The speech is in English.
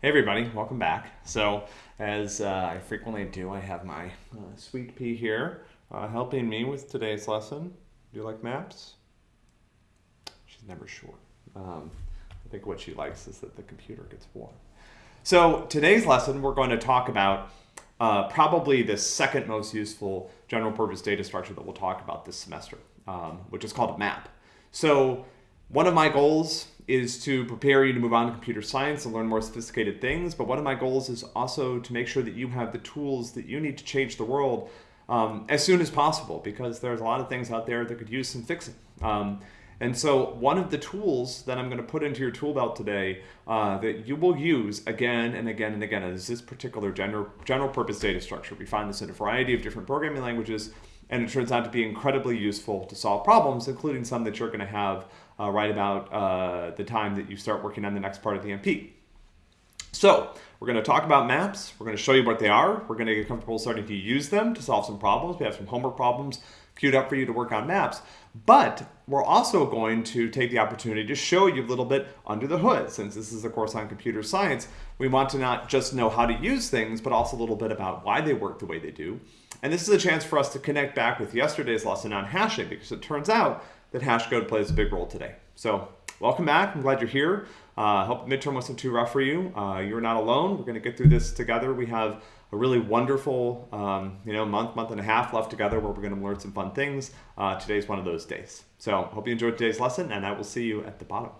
Hey everybody, welcome back. So, as uh, I frequently do, I have my uh, sweet pea here uh, helping me with today's lesson. Do you like maps? She's never sure. Um, I think what she likes is that the computer gets warm. So, today's lesson, we're going to talk about uh, probably the second most useful general purpose data structure that we'll talk about this semester, um, which is called a map. So, one of my goals is to prepare you to move on to computer science and learn more sophisticated things. But one of my goals is also to make sure that you have the tools that you need to change the world um, as soon as possible because there's a lot of things out there that could use some fixing. Um, and so one of the tools that I'm going to put into your tool belt today uh, that you will use again and again and again is this particular general, general purpose data structure. We find this in a variety of different programming languages and it turns out to be incredibly useful to solve problems, including some that you're going to have uh, right about uh, the time that you start working on the next part of the MP. So we're going to talk about maps. We're going to show you what they are. We're going to get comfortable starting to use them to solve some problems. We have some homework problems queued up for you to work on maps. But we're also going to take the opportunity to show you a little bit under the hood. Since this is a course on computer science, we want to not just know how to use things, but also a little bit about why they work the way they do. And this is a chance for us to connect back with yesterday's lesson on hashing, because it turns out that hash code plays a big role today. So welcome back. I'm glad you're here. I uh, hope midterm wasn't too rough for you. Uh, you're not alone. We're going to get through this together. We have a really wonderful, um, you know, month, month and a half left together where we're going to learn some fun things. Uh, today's one of those days. So hope you enjoyed today's lesson, and I will see you at the bottom.